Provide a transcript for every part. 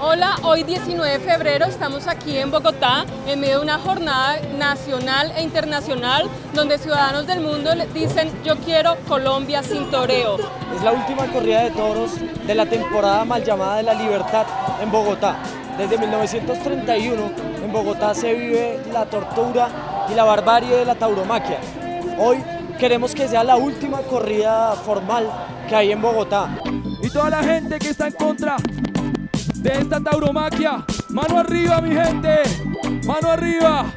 Hola, hoy 19 de febrero estamos aquí en Bogotá en medio de una jornada nacional e internacional donde ciudadanos del mundo dicen yo quiero Colombia sin toreo. Es la última corrida de toros de la temporada mal llamada de la libertad en Bogotá. Desde 1931 en Bogotá se vive la tortura y la barbarie de la tauromaquia. Hoy queremos que sea la última corrida formal que hay en Bogotá. Y toda la gente que está en contra de esta tauromaquia. Mano arriba, mi gente. Mano arriba.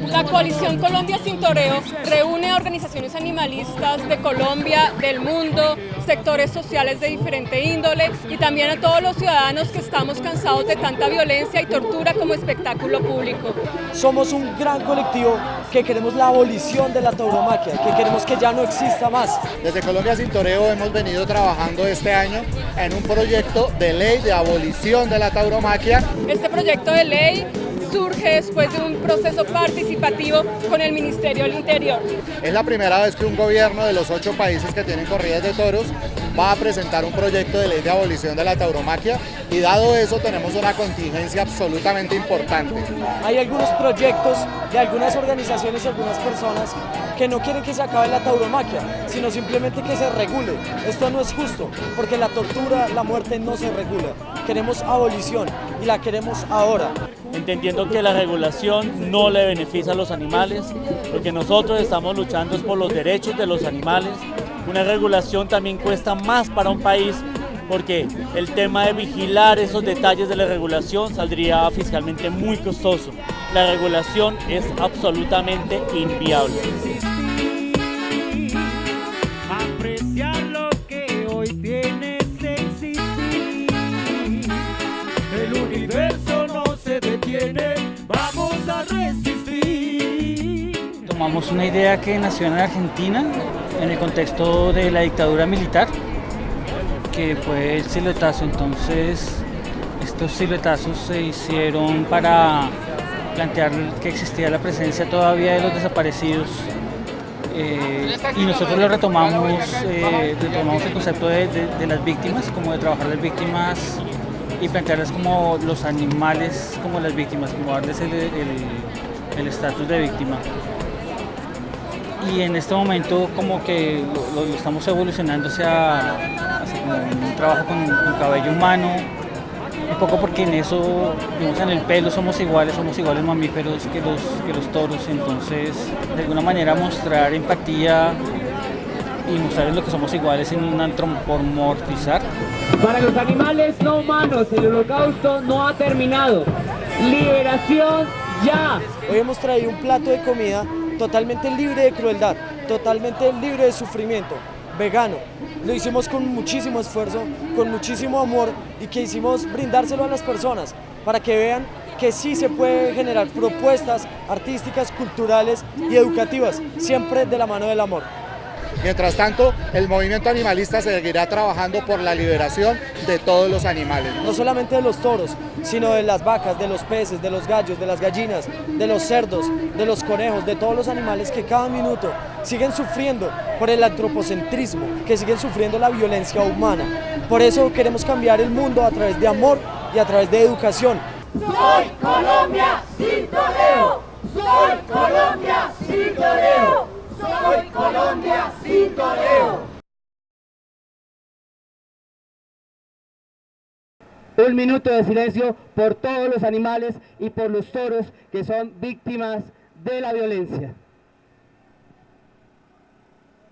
La coalición Colombia Sin Toreo reúne a organizaciones animalistas de Colombia, del mundo, sectores sociales de diferente índole y también a todos los ciudadanos que estamos cansados de tanta violencia y tortura como espectáculo público. Somos un gran colectivo que queremos la abolición de la tauromaquia, que queremos que ya no exista más. Desde Colombia Sin Toreo hemos venido trabajando este año en un proyecto de ley de abolición de la tauromaquia. Este proyecto de ley surge después de un proceso participativo con el Ministerio del Interior. Es la primera vez que un gobierno de los ocho países que tienen corridas de toros va a presentar un proyecto de ley de abolición de la tauromaquia y dado eso tenemos una contingencia absolutamente importante. Hay algunos proyectos de algunas organizaciones y algunas personas que no quieren que se acabe la tauromaquia, sino simplemente que se regule. Esto no es justo, porque la tortura, la muerte no se regula. Queremos abolición y la queremos ahora. Entendiendo que la regulación no le beneficia a los animales, porque nosotros estamos luchando por los derechos de los animales. Una regulación también cuesta más para un país porque el tema de vigilar esos detalles de la regulación saldría fiscalmente muy costoso. La regulación es absolutamente inviable. Apreciar lo que hoy tienes existir. El universo no se detiene, vamos a resistir. Tomamos una idea que nació en Argentina en el contexto de la dictadura militar que fue el siluetazo. Entonces, estos siluetazos se hicieron para plantear que existía la presencia todavía de los desaparecidos. Eh, y nosotros lo retomamos, eh, retomamos el concepto de, de, las víctimas, como de trabajar las víctimas y plantearlas como los animales, como las víctimas, como darles el estatus de víctima y en este momento como que estamos evolucionando hacia, un trabajo con, cabello humano, un poco porque en eso, digamos, en el pelo somos iguales, somos iguales mamíferos que los, que los toros, entonces de alguna manera mostrar empatía y mostrarles lo que somos iguales en un antropomorfizar. Para los animales no humanos, el holocausto no ha terminado. Liberación ya. Hoy hemos traído un plato de comida totalmente libre de crueldad, totalmente libre de sufrimiento, vegano. Lo hicimos con muchísimo esfuerzo, con muchísimo amor y que hicimos brindárselo a las personas para que vean que sí se puede generar propuestas artísticas, culturales y educativas, siempre de la mano del amor. Mientras tanto, el movimiento animalista seguirá trabajando por la liberación de todos los animales. No solamente de los toros, sino de las vacas, de los peces, de los gallos, de las gallinas, de los cerdos, de los conejos, de todos los animales que cada minuto siguen sufriendo por el antropocentrismo, que siguen sufriendo la violencia humana. Por eso queremos cambiar el mundo a través de amor y a través de educación. Soy Colombia sin toreo, soy Colombia sin toreo. Un minuto de silencio por todos los animales y por los toros que son víctimas de la violencia.